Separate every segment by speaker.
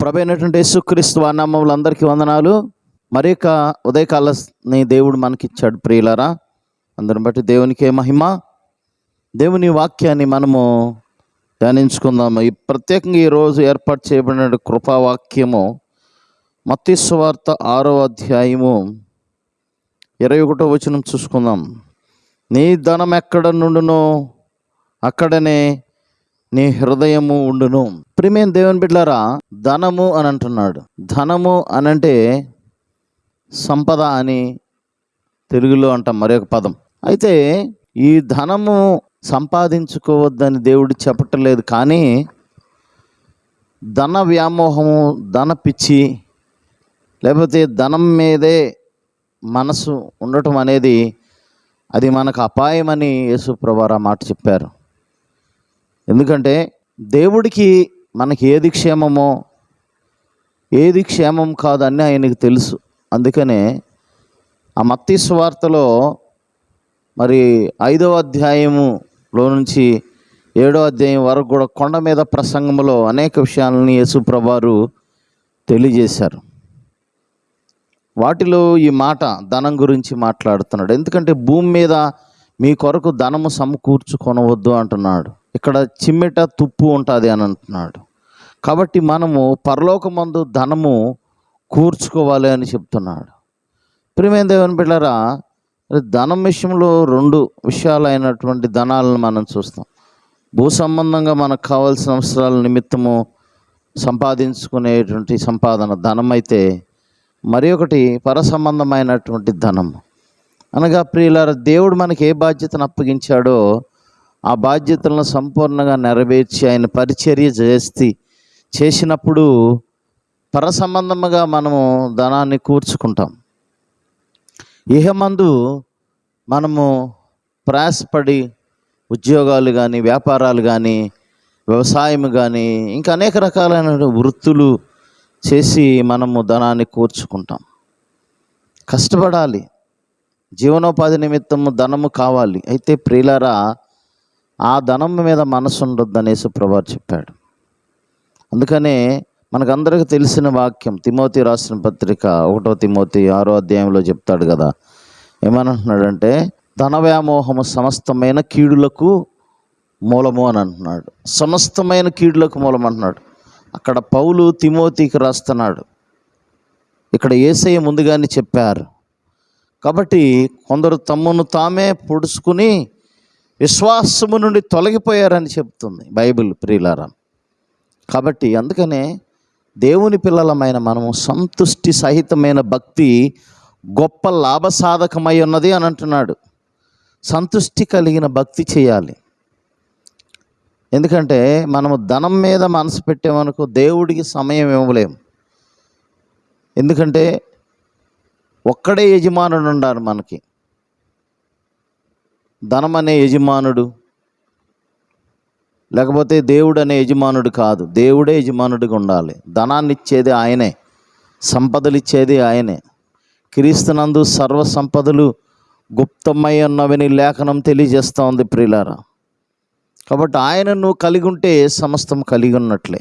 Speaker 1: మన ప్రభు అయినటువంటి యేసుక్రీస్తు వానామములు అందరికీ వందనాలు. మరి యొక్క ఉదయకాలని దేవుడు మనకిచ్చాడు ప్రియులరా. అందరం బట్టి దేవునికే మహిమ. దేవుని వాక్యాన్ని మనము ధ్యానించుకుందాము. ఈ ప్రత్యేకంగా ఈరోజు ఏర్పాటు చేయబడిన కృపావాక్యము మత్స్వార్త ఆరో అధ్యాయము ఇరవై ఒకటో వచనం చూసుకుందాం. నీ ధనం ఎక్కడ నుండునో అక్కడనే నీ హృదయము ఉండును. ప్రిమేం దేవుని బిడ్డారా ధనము అని అంటున్నాడు. ధనము అని అంటే సంపద అని తెలుగులో అంటాం మరొక పదం. అయితే ఈ ధనము సంపాదించుకోవద్దని దేవుడు చెప్పటలేదు కానీ ధన వ్యామోహము ధన పిచ్చి లేకపోతే ధనం మీదే మనసు ఉండటం అనేది అది మనకు అపాయమని యేసు ప్రభువారు మాట చెప్పారు. ఎందుకంటే దేవుడికి మనకి ఏది క్షేమమో ఏది క్షేమం కాదని ఆయనకు తెలుసు. అందుకనే ఆ మత్తి స్వార్తలో మరి ఐదవ అధ్యాయములో నుంచి ఏడో అధ్యాయం వరకు కూడా కొండ మీద ప్రసంగంలో అనేక విషయాలని యేసుప్రభారు తెలియజేశారు. వాటిలో ఈ మాట ధనం గురించి మాట్లాడుతున్నాడు. ఎందుకంటే భూమి మీద మీ కొరకు ధనము సమకూర్చుకొనవద్దు అంటున్నాడు. ఇక్కడ చిమ్మెట తుప్పు ఉంటుంది అని అంటున్నాడు. కాబట్టి మనము పరలోకమందు ధనము కూర్చుకోవాలి అని చెప్తున్నాడు. ప్రియమైన దేవుని బిడ్డారా ధనం విషయంలో రెండు విషయాలైనటువంటి ధనాలను మనం చూస్తాం. భూ సంబంధంగా మనకు కావాల్సిన అవసరాల నిమిత్తము సంపాదించుకునేటువంటి సంపాదన ధనం అయితే మరి ఒకటి పర సంబంధమైనటువంటి ధనం. అనగా ప్రియులార దేవుడు మనకి ఏ బాధ్యతను అప్పగించాడో ఆ బాధ్యతలను సంపూర్ణంగా నెరవేర్చి ఆయన పరిచర్య చేసి చేసినప్పుడు పర సంబంధముగా మనము ధనాన్ని కూర్చుకుంటాం. ఇహమందు మనము ప్రయాసపడి ఉద్యోగాలు కానీ వ్యాపారాలు కానీ వ్యవసాయం కానీ ఇంకా అనేక రకాలైన వృత్తులు చేసి మనము ధనాన్ని కూర్చుకుంటాం. కష్టపడాలి. జీవనోపాధి నిమిత్తము ధనము కావాలి. అయితే ప్రియులారా ఆ ధనం మీద మనసు అనేసి యేసుప్రభు చెప్పాడు. అందుకనే మనకందరికీ తెలిసిన వాక్యం తిమోతి రాసిన పత్రిక ఒకటో తిమోతి ఆరో అధ్యాయంలో చెప్తాడు కదా. ఏమనంటున్నాడంటే ధన వ్యామోహము సమస్తమైన కీడులకు మూలము అని అంటున్నాడు. సమస్తమైన కీడులకు మూలం అంటున్నాడు. అక్కడ పౌలు తిమోతికి రాస్తున్నాడు. ఇక్కడ ఏసయ్య ముందుగానే చెప్పారు. కాబట్టి కొందరు తమ్మును తామే పొడుచుకుని విశ్వాసము నుండి తొలగిపోయారని చెప్తుంది బైబిల్ ప్రియులారా. కాబట్టి అందుకనే దేవుని పిల్లలమైన మనము సంతుష్టి సహితమైన భక్తి గొప్ప లాభసాధకమై ఉన్నది అని అంటున్నాడు. సంతుష్టి కలిగిన భక్తి చేయాలి. ఎందుకంటే మనము ధనం మీద మనసు పెట్టామనుకో దేవుడికి సమయం ఇవ్వలేము. ఎందుకంటే ఒక్కడే యజమానుడు ఉండాలి మనకి. ధనం అనే యజమానుడు. లేకపోతే దేవుడు అనే యజమానుడు కాదు. దేవుడే యజమానుడిగా ఉండాలి. ధనాన్ని ఇచ్చేది ఆయనే. సంపదలు ఇచ్చేది ఆయనే. క్రీస్తునందు సర్వ సంపదలు గుప్తమై ఉన్నవని లేఖనం తెలియజేస్తూ ఉంది ప్రియులారా కాబట్టి ఆయన నువ్వు కలిగి ఉంటే సమస్తం కలిగి ఉన్నట్లే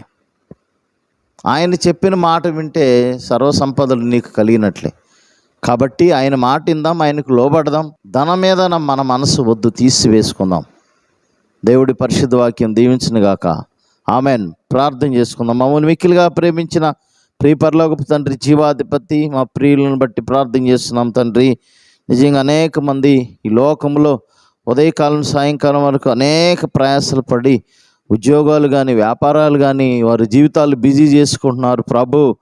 Speaker 1: ఆయన చెప్పిన మాట వింటే సర్వ సంపదలు నీకు కలిగినట్లే. కాబట్టి ఆయన మాట ఇందాం ఆయనకు లోబడదాం. ధనం మీద మన మనసు వద్దు తీసివేసుకుందాం. దేవుడి పరిశుద్ధ వాక్యం దీవించినగాక ఆమెన్. ప్రార్థన చేసుకుందాం. మమ్మల్ని మిక్కిలిగా ప్రేమించిన ప్రియ పరలోకపు తండ్రి జీవాధిపతి మా ప్రియులను బట్టి ప్రార్థన చేస్తున్నాం తండ్రి. నిజంగా అనేక మంది ఈ లోకంలో ఉదయకాలం సాయంకాలం వరకు అనేక ప్రయాసాలు పడి ఉద్యోగాలు కానీ వ్యాపారాలు కానీ వారి జీవితాలు బిజీ చేసుకుంటున్నారు. ప్రభు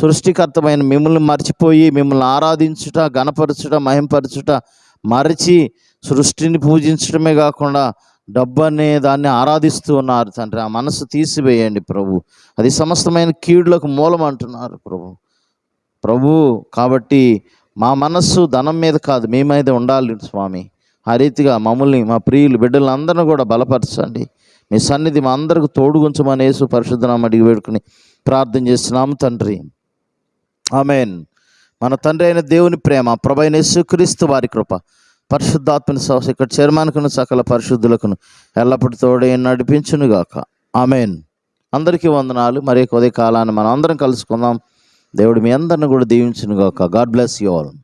Speaker 1: సృష్టికర్తమైన మిమ్మల్ని మర్చిపోయి మిమ్మల్ని ఆరాధించుట గణపరచుట మహింపరచుట మరచి సృష్టిని పూజించడమే కాకుండా డబ్బు అనే దాన్ని ఆరాధిస్తూ ఉన్నారు తండ్రి. ఆ మనసు తీసివేయండి ప్రభు. అది సమస్తమైన కీడులకు మూలం అంటున్నారు ప్రభు. ప్రభు కాబట్టి మా మనస్సు ధనం మీద కాదు మీ మీద ఉండాలి స్వామి. ఆ రీతిగా మమ్మల్ని మా ప్రియులు బిడ్డలందరినీ కూడా బలపరచండి. మీ సన్నిధి మా అందరికి తోడుగుంచమని యేసు పరిశుద్ధనామ అడిగి వేడుకుని ప్రార్థన చేస్తున్నాము తండ్రి. ఆమెన్. మన తండ్రి అయిన దేవుని ప్రేమ ప్రభైన యేసుక్రీస్తు వారి కృప పరిశుద్ధాత్మని సహస ఇక్కడ చర్మానికును సకల పరిశుద్ధులకును ఎల్లప్పటితోడే తోడే నడిపించునుగాక. ఆమెన్. అందరికీ వందనాలు. మరి కొద్ది కాలాన్ని మనం అందరం కలుసుకుందాం. దేవుడు మీ అందరిని కూడా దీవించునుగాక. God bless you all.